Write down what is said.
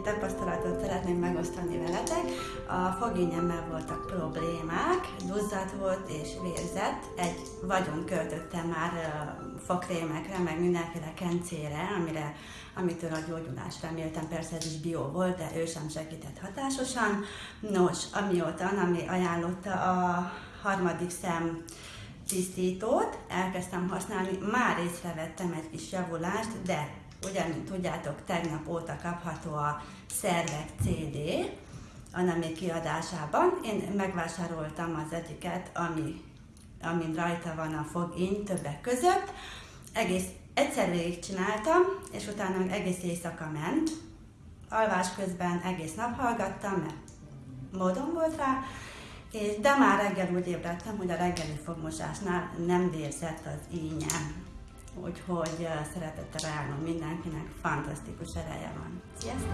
Egy tapasztalatot szeretném megosztani veletek. A fogényemmel voltak problémák, duzzadt volt és vérzett. Egy vagyon költöttem már fogkrémekre, meg mindenféle kencére, amire, amitől a gyógyulást reméltem. Persze ez is bio volt, de ő sem segített hatásosan. Nos, amióta ami ajánlotta a harmadik szem tisztítót, elkezdtem használni, már észrevettem egy kis javulást, de ugye, mint tudjátok, tegnap óta kapható a Szervek CD, a nem kiadásában. Én megvásároltam az egyiket, ami, amin rajta van a fogény többek között. Egész egyszer végig csináltam, és utána egész éjszaka ment. Alvás közben egész nap hallgattam, mert módon volt rá, és, de már reggel úgy ébredtem, hogy a reggeli fogmosásnál nem vérzett az ínyem. Úgyhogy szeretettel ajánlom mindenkinek, fantasztikus ereje van. Sziasztok!